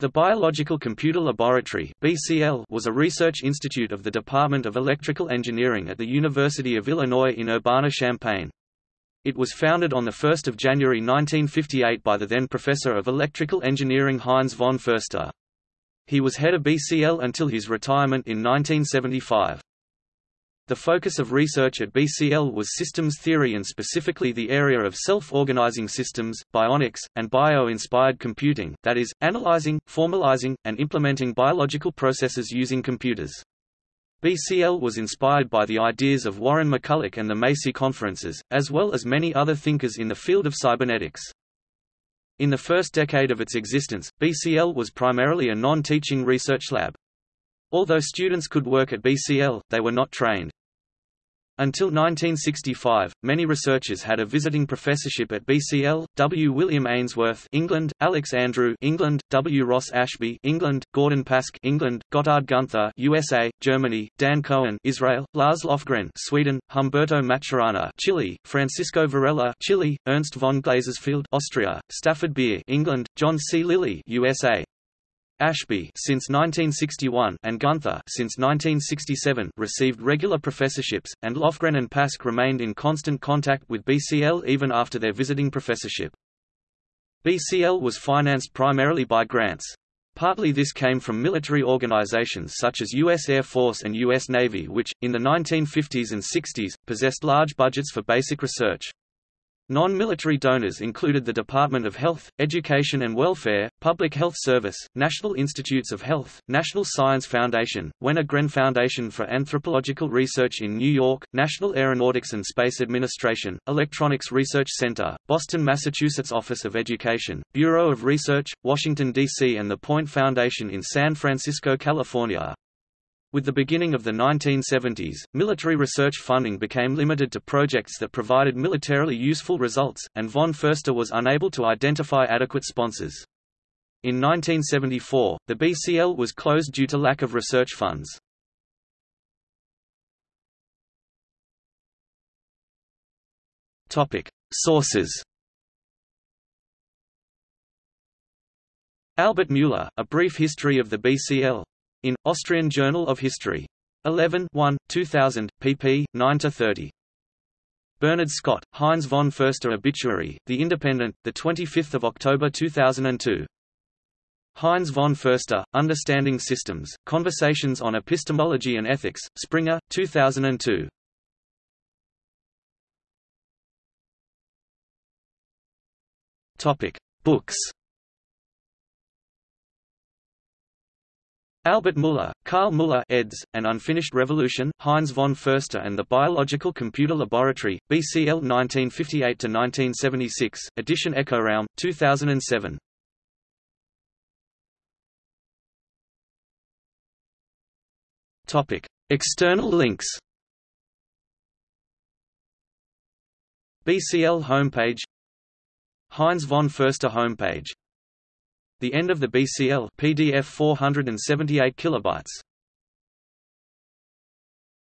The Biological Computer Laboratory (BCL) was a research institute of the Department of Electrical Engineering at the University of Illinois in Urbana-Champaign. It was founded on 1 January 1958 by the then professor of electrical engineering Heinz von Förster. He was head of BCL until his retirement in 1975. The focus of research at BCL was systems theory and specifically the area of self-organizing systems, bionics, and bio-inspired computing, that is, analyzing, formalizing, and implementing biological processes using computers. BCL was inspired by the ideas of Warren McCulloch and the Macy conferences, as well as many other thinkers in the field of cybernetics. In the first decade of its existence, BCL was primarily a non-teaching research lab. Although students could work at BCL, they were not trained. Until 1965, many researchers had a visiting professorship at BCL, W. William Ainsworth England, Alex Andrew England, W. Ross Ashby England, Gordon Pask England, Gotthard Gunther USA, Germany, Dan Cohen Israel, Lars Lofgren Sweden, Humberto Maturana Chile, Francisco Varela Chile, Ernst von Glasersfeld Austria, Stafford Beer England, John C. Lilly USA, Ashby since 1961 and Gunther since 1967 received regular professorships, and Lofgren and Pask remained in constant contact with BCL even after their visiting professorship. BCL was financed primarily by grants. Partly this came from military organizations such as U.S. Air Force and U.S. Navy which, in the 1950s and 60s, possessed large budgets for basic research. Non-military donors included the Department of Health, Education and Welfare, Public Health Service, National Institutes of Health, National Science Foundation, Wenner Gren Foundation for Anthropological Research in New York, National Aeronautics and Space Administration, Electronics Research Center, Boston, Massachusetts Office of Education, Bureau of Research, Washington, D.C. and the Point Foundation in San Francisco, California. With the beginning of the 1970s, military research funding became limited to projects that provided militarily useful results, and von Förster was unable to identify adequate sponsors. In 1974, the BCL was closed due to lack of research funds. Sources Albert Mueller, A Brief History of the BCL in, Austrian Journal of History. 11 1, 2000, pp. 9–30. Bernard Scott, Heinz von Förster Obituary, The Independent, 25 October 2002. Heinz von Förster, Understanding Systems, Conversations on Epistemology and Ethics, Springer, 2002. Topic. Books Albert Muller, Karl Muller eds, An Unfinished Revolution, Heinz von Förster and the Biological Computer Laboratory, BCL 1958–1976, edition Echoraum, 2007. External links. BCL homepage. Heinz von Förster homepage the end of the BCL PDF 478 kilobytes